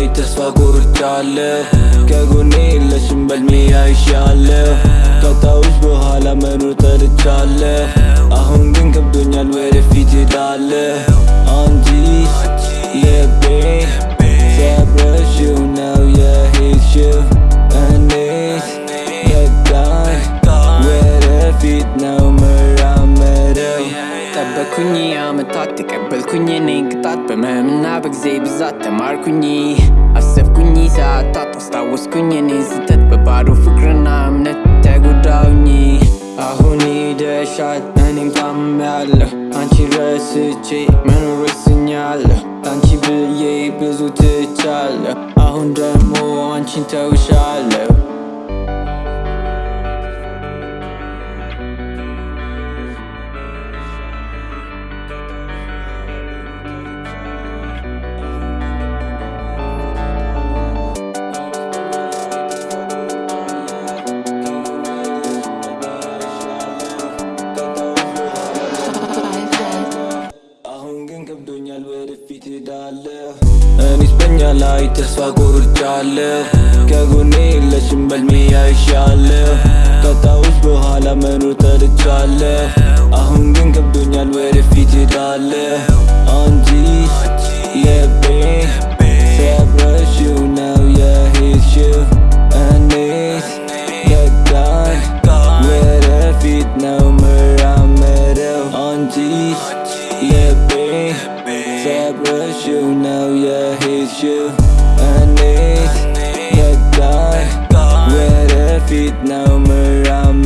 ላይ ተስፋ ቆርጫለሁ። ከጎኔ የለሽም በልሜ አይሻለሁ። ካጣሁሽ በኋላ መኖር ጠልቻለሁ። አሁን ግን ከብዶኛል ወደፊት ሄዳለሁ አንቺ ልቤ ሰብረሽው ነው የሄድሽው። በቃኝ ወደፊት ነው ጠበኩኝ አመታት ተቀበልኩኝ። እኔን ቅጣት በመምና በጊዜ ብዛት ተማርኩኝ። አሰብኩኝ ሰዓታት አስታወስኩኝ። እኔን ስተት በባዶ ፍቅርና እምነት ተጎዳውኝ አሁን ሂደሻል እኔም ታምሜያለሁ አንቺን ረስቼ መኖር ወስኛለሁ። አንቺ ብዬ ብዙ ትቻለሁ። አሁን ደግሞ አንቺን ተውሻለሁ ወደፊት ሄዳለሁ እኔስ በኛ ላይ ተስፋ ቆርጫለሁ። ከጎኔ የለሽም በልሜ አይሻለሁ። ካጣሁሽ በኋላ መኖር ጠልቻለሁ አሁን ግን ከብዶኛል ወደፊት ሄዳለሁ አንቺ ልቤ ሰብረሽው ነው የሄድሽው። እኔስ በቃኝ ወደፊት ነው መራመደው አንቺ ልቤ That was you, now yeah, hit you. I need the dark Where the feet. Now, I'm